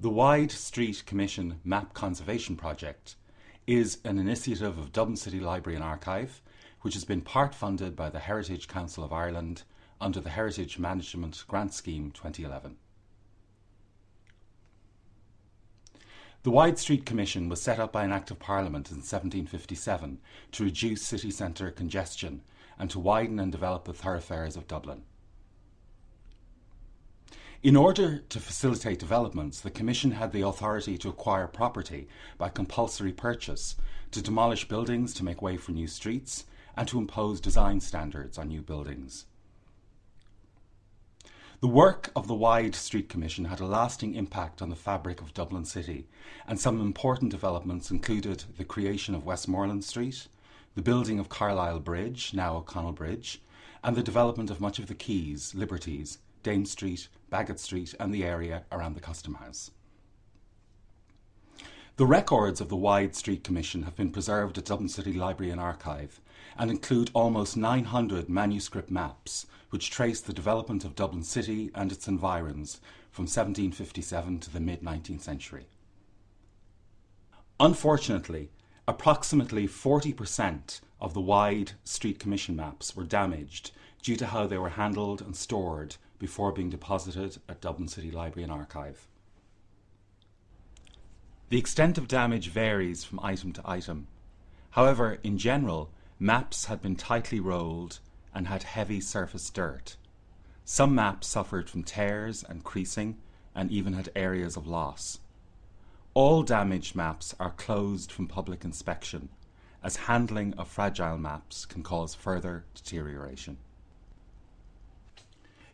The Wide Street Commission Map Conservation Project is an initiative of Dublin City Library and Archive, which has been part funded by the Heritage Council of Ireland under the Heritage Management Grant Scheme 2011. The Wide Street Commission was set up by an Act of Parliament in 1757 to reduce city centre congestion and to widen and develop the thoroughfares of Dublin. In order to facilitate developments, the Commission had the authority to acquire property by compulsory purchase, to demolish buildings to make way for new streets, and to impose design standards on new buildings. The work of the Wide Street Commission had a lasting impact on the fabric of Dublin City, and some important developments included the creation of Westmoreland Street, the building of Carlisle Bridge, now O'Connell Bridge, and the development of much of the quays, liberties, Dame Street, Baggot Street and the area around the Custom House. The records of the Wide Street Commission have been preserved at Dublin City Library and Archive and include almost 900 manuscript maps which trace the development of Dublin City and its environs from 1757 to the mid-19th century. Unfortunately, approximately 40% of the Wide Street Commission maps were damaged due to how they were handled and stored before being deposited at Dublin City Library and Archive. The extent of damage varies from item to item. However, in general, maps had been tightly rolled and had heavy surface dirt. Some maps suffered from tears and creasing and even had areas of loss. All damaged maps are closed from public inspection, as handling of fragile maps can cause further deterioration.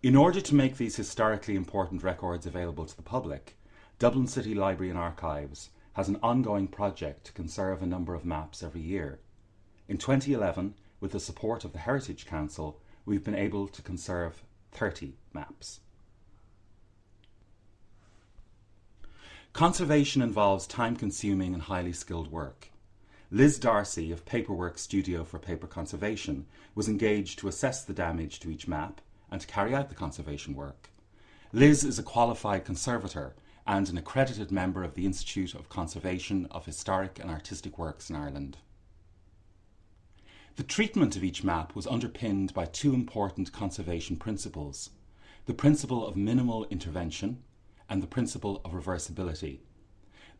In order to make these historically important records available to the public, Dublin City Library and Archives has an ongoing project to conserve a number of maps every year. In 2011, with the support of the Heritage Council, we've been able to conserve 30 maps. Conservation involves time-consuming and highly skilled work. Liz Darcy of Paperwork Studio for Paper Conservation was engaged to assess the damage to each map and to carry out the conservation work. Liz is a qualified conservator and an accredited member of the Institute of Conservation of Historic and Artistic Works in Ireland. The treatment of each map was underpinned by two important conservation principles, the principle of minimal intervention and the principle of reversibility.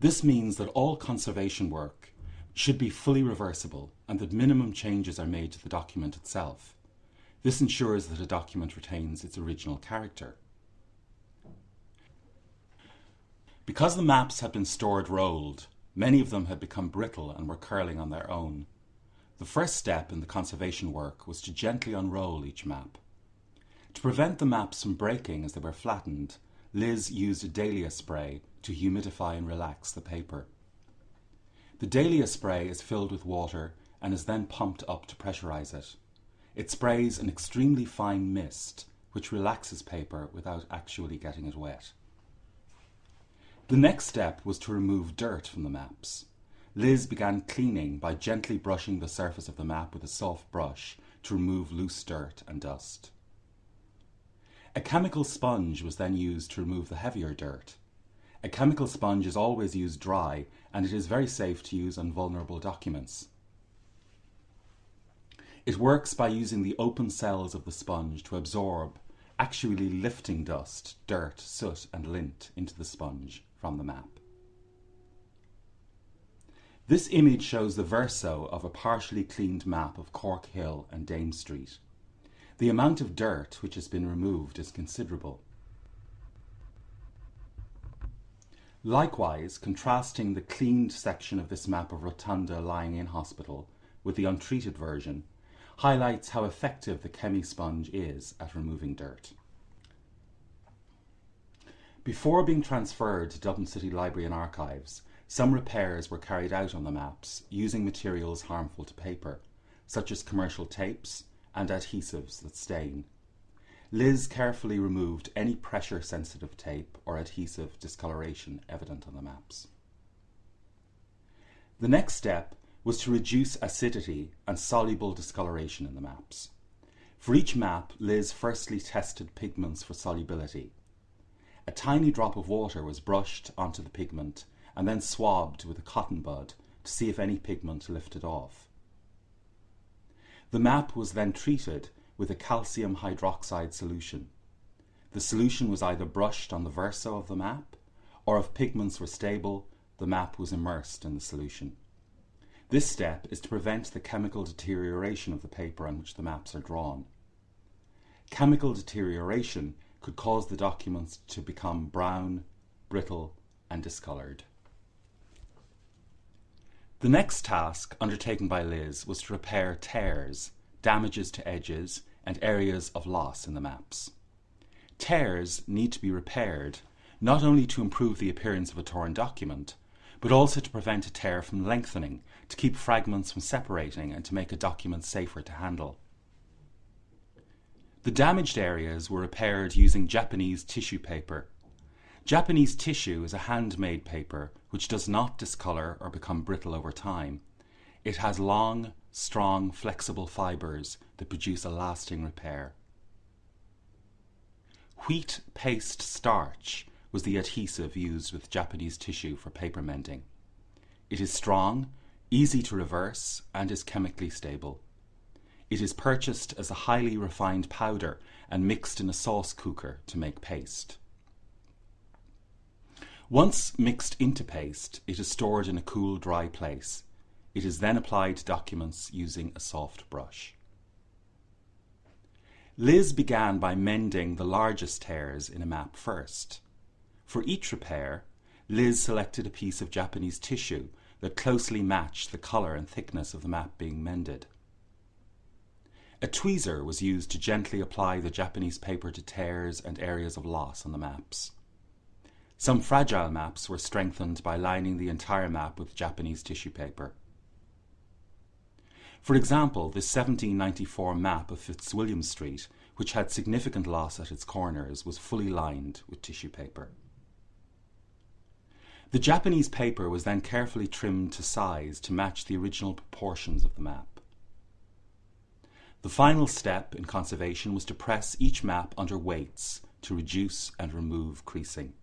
This means that all conservation work should be fully reversible and that minimum changes are made to the document itself. This ensures that a document retains its original character. Because the maps had been stored rolled, many of them had become brittle and were curling on their own. The first step in the conservation work was to gently unroll each map. To prevent the maps from breaking as they were flattened, Liz used a dahlia spray to humidify and relax the paper. The dahlia spray is filled with water and is then pumped up to pressurize it. It sprays an extremely fine mist which relaxes paper without actually getting it wet. The next step was to remove dirt from the maps. Liz began cleaning by gently brushing the surface of the map with a soft brush to remove loose dirt and dust. A chemical sponge was then used to remove the heavier dirt. A chemical sponge is always used dry and it is very safe to use on vulnerable documents. It works by using the open cells of the sponge to absorb, actually lifting dust, dirt, soot and lint into the sponge from the map. This image shows the verso of a partially cleaned map of Cork Hill and Dame Street. The amount of dirt which has been removed is considerable. Likewise, contrasting the cleaned section of this map of Rotunda lying in hospital with the untreated version highlights how effective the chemi-sponge is at removing dirt. Before being transferred to Dublin City Library and Archives, some repairs were carried out on the maps using materials harmful to paper, such as commercial tapes and adhesives that stain. Liz carefully removed any pressure-sensitive tape or adhesive discoloration evident on the maps. The next step was to reduce acidity and soluble discoloration in the maps. For each map, Liz firstly tested pigments for solubility. a tiny drop of water was brushed onto the pigment and then swabbed with a cotton bud to see if any pigment lifted off. The map was then treated with a calcium hydroxide solution. The solution was either brushed on the verso of the map, or if pigments were stable, the map was immersed in the solution. This step is to prevent the chemical deterioration of the paper on which the maps are drawn. Chemical deterioration could cause the documents to become brown, brittle, and discoloured. The next task undertaken by Liz was to repair tears, damages to edges, and areas of loss in the maps. Tears need to be repaired not only to improve the appearance of a torn document, but also to prevent a tear from lengthening, to keep fragments from separating, and to make a document safer to handle. The damaged areas were repaired using Japanese tissue paper. Japanese tissue is a handmade paper which does not discolor or become brittle over time. It has long, strong, flexible fibers that produce a lasting repair. Wheat paste starch was the adhesive used with Japanese tissue for paper mending. It is strong, easy to reverse, and is chemically stable. It is purchased as a highly refined powder and mixed in a sauce cooker to make paste. Once mixed into paste, it is stored in a cool, dry place. It is then applied to documents using a soft brush. Liz began by mending the largest tears in a map first. For each repair, Liz selected a piece of Japanese tissue that closely matched the colour and thickness of the map being mended. A tweezer was used to gently apply the Japanese paper to tears and areas of loss on the maps. Some fragile maps were strengthened by lining the entire map with Japanese tissue paper. For example, this 1794 map of Fitzwilliam Street, which had significant loss at its corners, was fully lined with tissue paper. The Japanese paper was then carefully trimmed to size to match the original proportions of the map. The final step in conservation was to press each map under weights to reduce and remove creasing.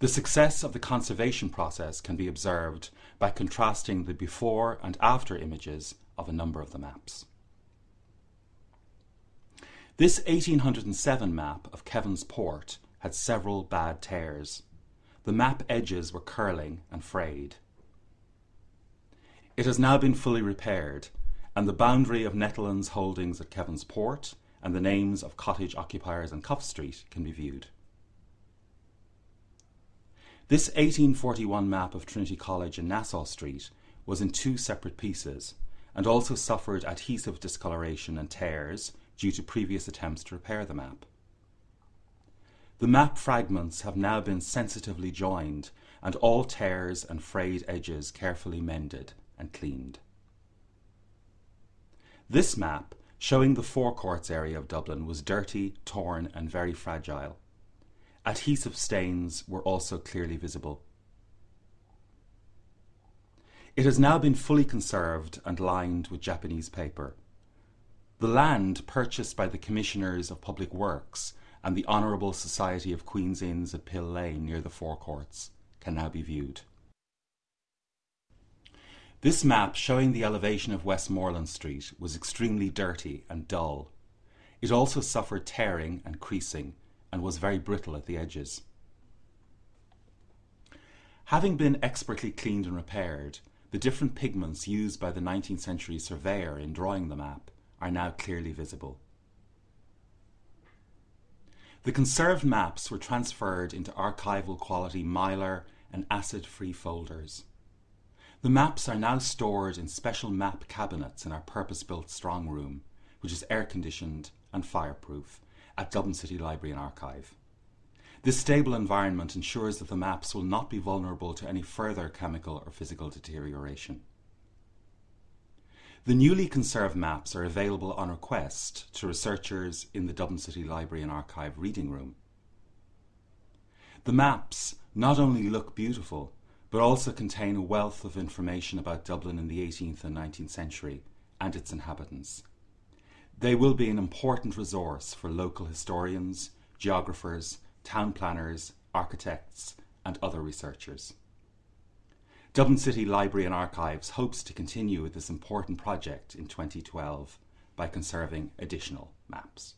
The success of the conservation process can be observed by contrasting the before and after images of a number of the maps. This 1807 map of Kevin's Port had several bad tears the map edges were curling and frayed. It has now been fully repaired, and the boundary of Netherlands holdings at Kevin's Port and the names of cottage occupiers on Cuff Street can be viewed. This 1841 map of Trinity College in Nassau Street was in two separate pieces and also suffered adhesive discoloration and tears due to previous attempts to repair the map. The map fragments have now been sensitively joined and all tears and frayed edges carefully mended and cleaned. This map, showing the Four Courts area of Dublin, was dirty, torn and very fragile. Adhesive stains were also clearly visible. It has now been fully conserved and lined with Japanese paper. The land purchased by the Commissioners of Public Works and the Honourable Society of Queen's Inns at Pill Lane near the Four Courts can now be viewed. This map showing the elevation of Westmoreland Street was extremely dirty and dull. It also suffered tearing and creasing and was very brittle at the edges. Having been expertly cleaned and repaired, the different pigments used by the 19th century surveyor in drawing the map are now clearly visible. The conserved maps were transferred into archival quality Mylar and acid-free folders. The maps are now stored in special map cabinets in our purpose-built strong room, which is air-conditioned and fireproof, at Dublin City Library and Archive. This stable environment ensures that the maps will not be vulnerable to any further chemical or physical deterioration. The newly conserved maps are available on request to researchers in the Dublin City Library and Archive reading room. The maps not only look beautiful, but also contain a wealth of information about Dublin in the 18th and 19th century and its inhabitants. They will be an important resource for local historians, geographers, town planners, architects, and other researchers. Dublin City Library and Archives hopes to continue this important project in 2012 by conserving additional maps.